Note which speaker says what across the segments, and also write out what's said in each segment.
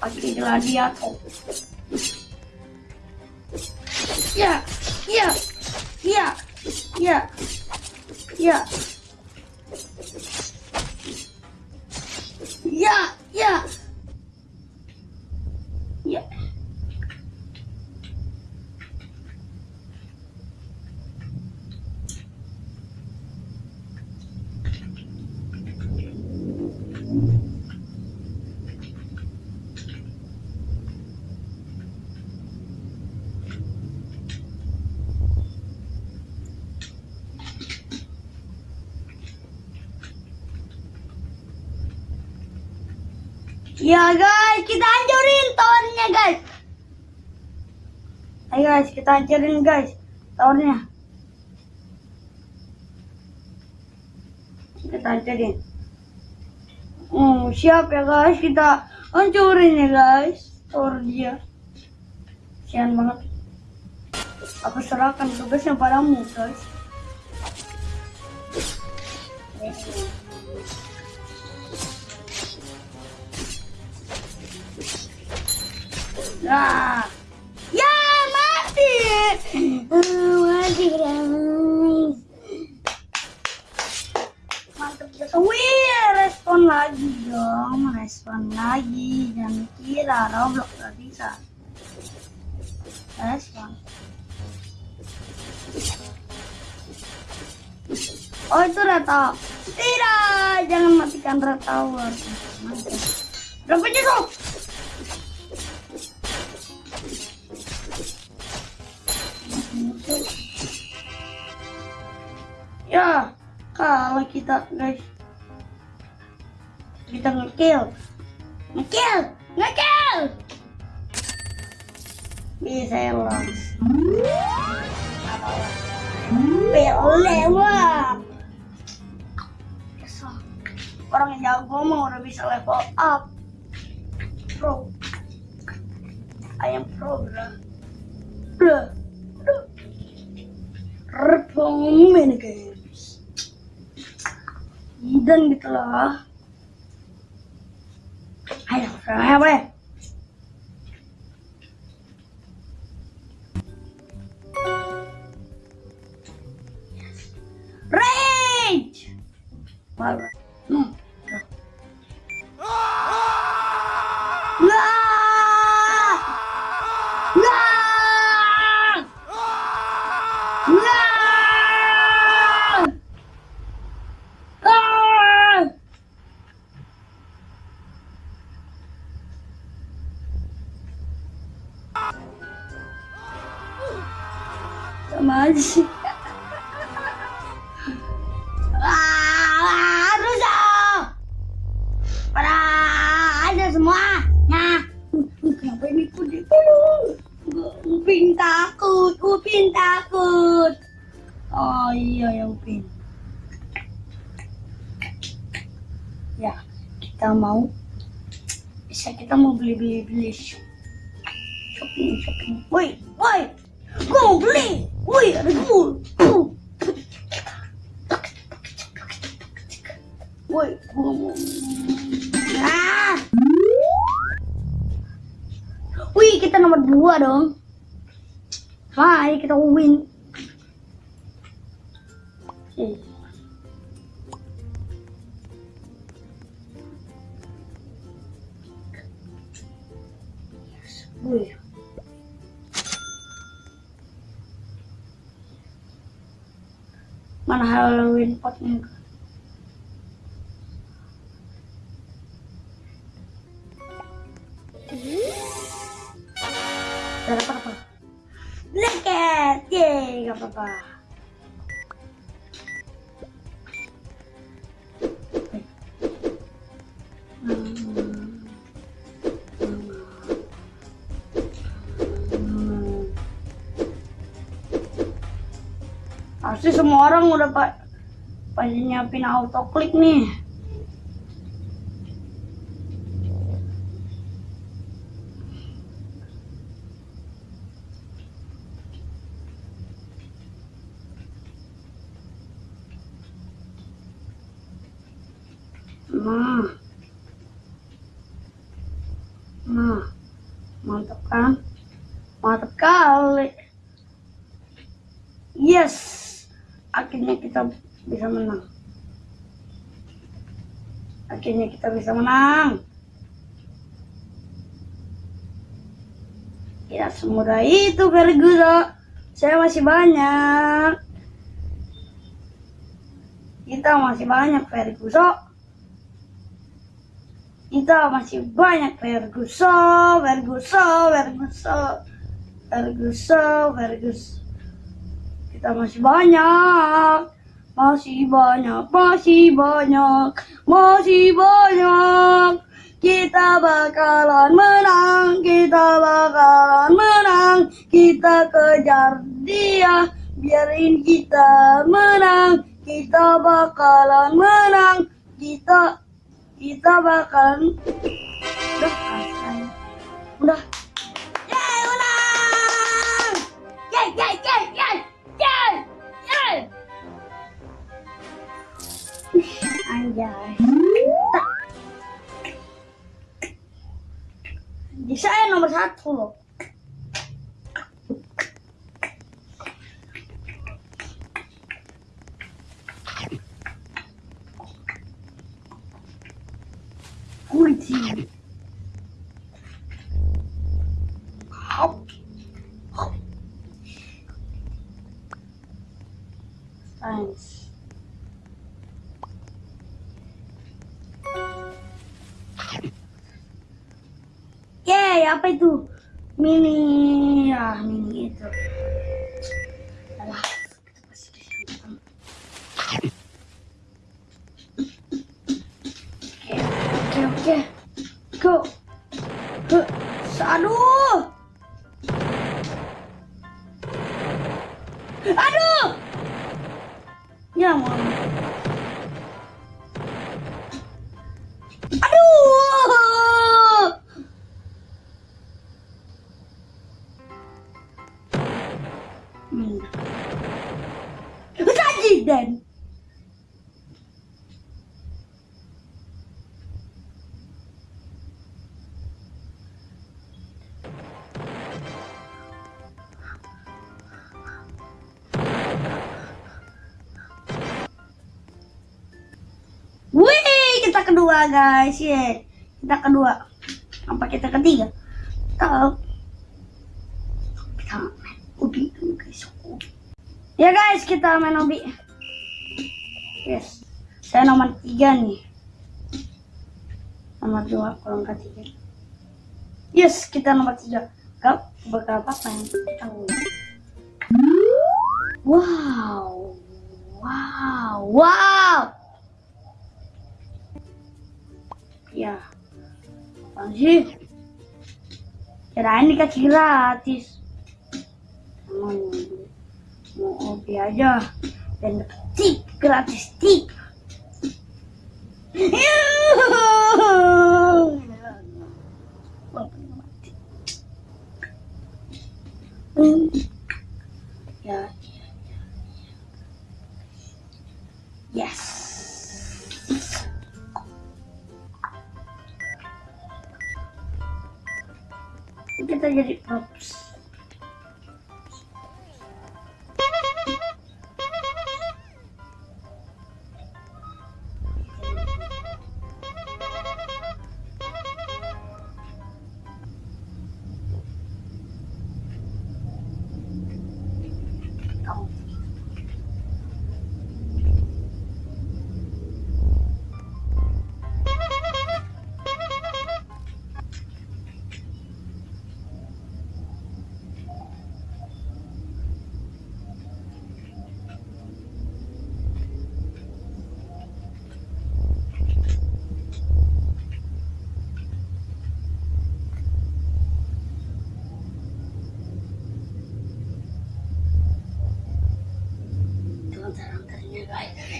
Speaker 1: Pakai gladiator. Ya, ya, ya, ya, ya. Ya, ya. Ya. Ya guys, kita hancurin towernya guys. Ayo guys, kita hancurin guys towernya. Kita hancurin. Oh, siap ya guys, kita hancurin ya guys tower dia. Sian banget. Aku serahkan tugasnya padamu guys. Ya mati, Eh, mati. Wih, respon lagi dong, respon lagi. Jangan kira Roblox gak bisa. Respon. Oh itu red. Tidak, jangan matikan red tower. Berapa tuh? Ya, kalau kita guys kita ngekill, ngekill, ngekill. Bisa ya. Lewat. Orang yang jago mah udah bisa level up. Pro. I am pro. Bro. Bro. Repong mini games. Dan gitu lah. Ayo, saya boleh. Aja. Ah, ada semua. Upin takut, Upin takut. Oh iya ya Upin. Ya, kita mau bisa kita mau beli beli beli shopping shopping. Woi, woi, gua mau. Ah. Wih, kita nomor dua dong. Hai, kita win. Eh. Halloween? Gak Pasti semua orang udah pak pada nyiapin autoklik nih. Nah. Nah. Mantap kan? Mantap kali. Yes. Akhirnya kita bisa menang. Akhirnya kita bisa menang. Ya semudah itu Ferguson. Saya masih banyak. Kita masih banyak Ferguson. Kita masih banyak Ferguson, Ferguson, Ferguson, Ferguson, Ferguson. Kita masih banyak. Masih banyak, masih banyak, masih banyak. Kita bakalan menang, kita bakalan menang. Kita kejar dia, biarin kita menang. Kita bakalan menang. Kita kita bakalan udah. Udah. Yeay, menang! Yeay, yeay, yeay, Anjay. Tak. Di saya nomor satu loh. Apa itu? Mini, ah mini itu. Oke, oke, oke. Go. Huh. Aduh. Aduh. Ya, mau. Sajidan. Wih, kita kedua guys, ye. Kita kedua. Apa kita ketiga? Tahu. Kita dulu guys. Ya guys, kita main ubi. Yes. Saya nomor tiga nih. Nomor dua, kalau nggak tiga. Yes, kita nomor tiga. Gak bakal apa yang tahu. Wow. Wow. Wow. Ya. Apaan sih? Kirain dikasih gratis. Emang mau obi aja. Dan tik gratis tik. Ya, ya, ya, ya. Yes. kita jadi props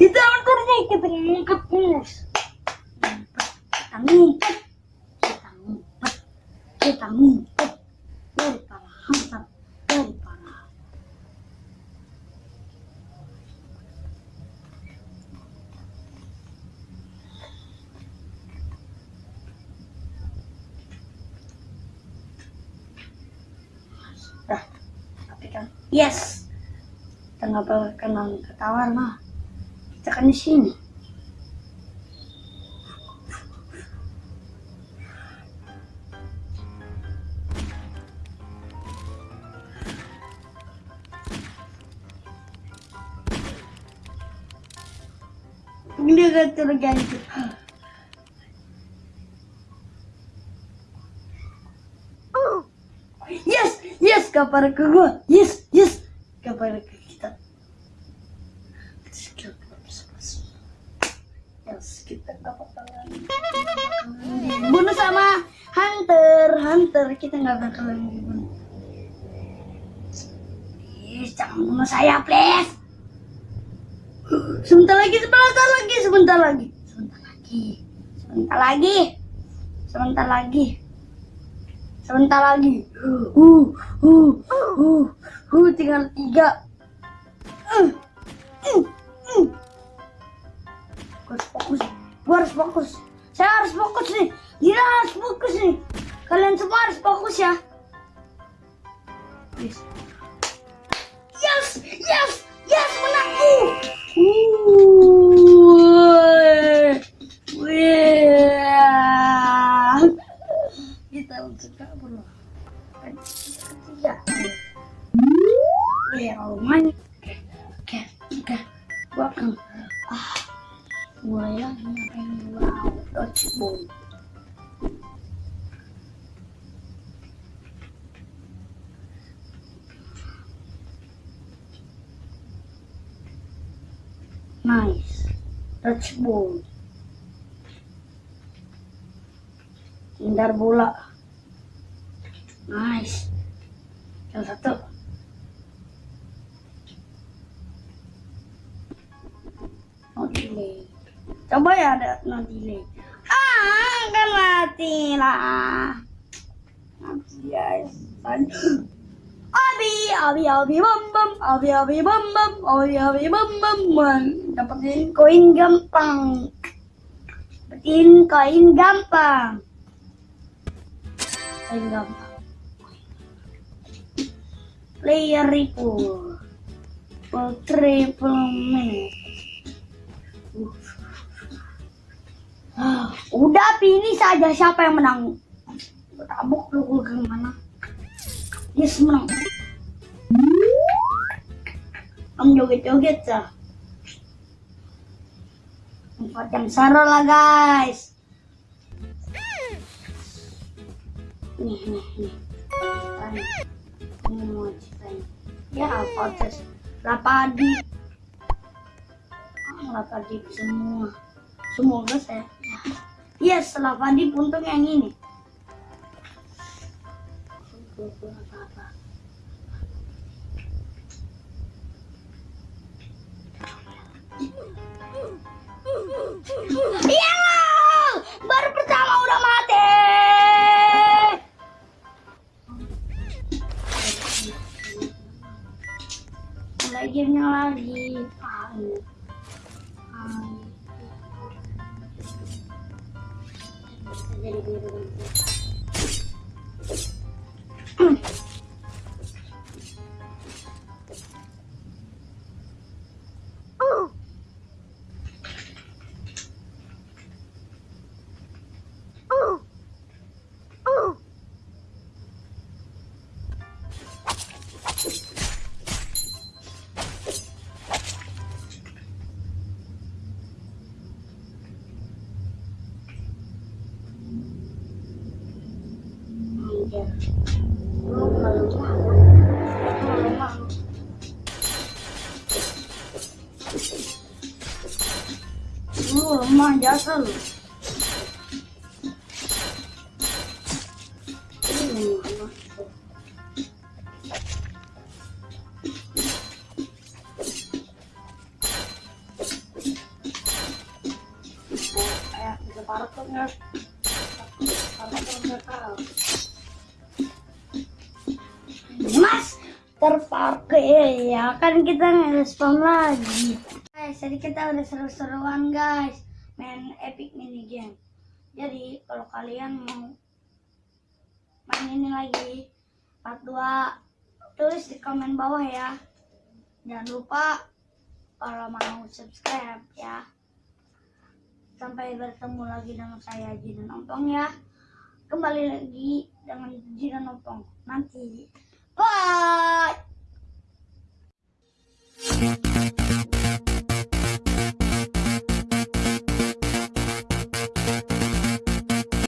Speaker 1: Itu antarnya kita ngumpet guys Kita ngumpet Kita ngumpet Kita ngumpet Dari para hantar Dari para Dah. Tapi kan, yes. Kita nggak ketawar mah. Kita kan di sini. Dia kata ganti. Yes, yes, kapal ke gua. Yes, yes, kapal ke kita. Skill Yes, kita dapat tangan. Bunuh sama hunter, hunter kita nggak bakalan dibunuh. Please, jangan bunuh saya, please. Sebentar lagi, sebentar lagi, sebentar lagi, sebentar lagi, sebentar lagi, sebentar lagi, sebentar lagi. Uh, uh, uh, uh, tinggal tiga. Uh, uh, harus fokus. Saya harus fokus nih. Gila harus fokus nih. Kalian semua harus fokus ya. Yes, yes, yes, menang. Uh. Kita langsung kabur loh. Ya. Oke, oke, akan ah dodgeball nice. Dodgeball hindar bola. Nice. Yang satu. No delay. Coba ya ada no delay ah kan mati lah. Mati guys abi abi abi bam bam abi abi bam bam abi abi bam bam bam dapetin koin gampang. Dapetin koin gampang. Koin gampang. Player for triple minute Udah pilih saja siapa yang menang. Tabuk lu ke mana? Yes menang. Om joget-joget sah. Tempat yang seru lah guys. Nih nih nih. Ini mau ceritain. Ya proses. Lapadi. Ah, lapadi semua. Semoga saya Yes, setelah Fadi untung yang ini. Iya baru pertama udah mati. Gamenya lagi. Ini. Nggak tahu. Mas terpakai ya kan kita ngerespon lagi. Guys jadi kita udah seru-seruan guys epic mini game. Jadi kalau kalian mau main ini lagi part 2 tulis di komen bawah ya. Jangan lupa kalau mau subscribe ya. Sampai bertemu lagi dengan saya Jidan Ompong ya. Kembali lagi dengan Jidan Ompong. Nanti. Bye!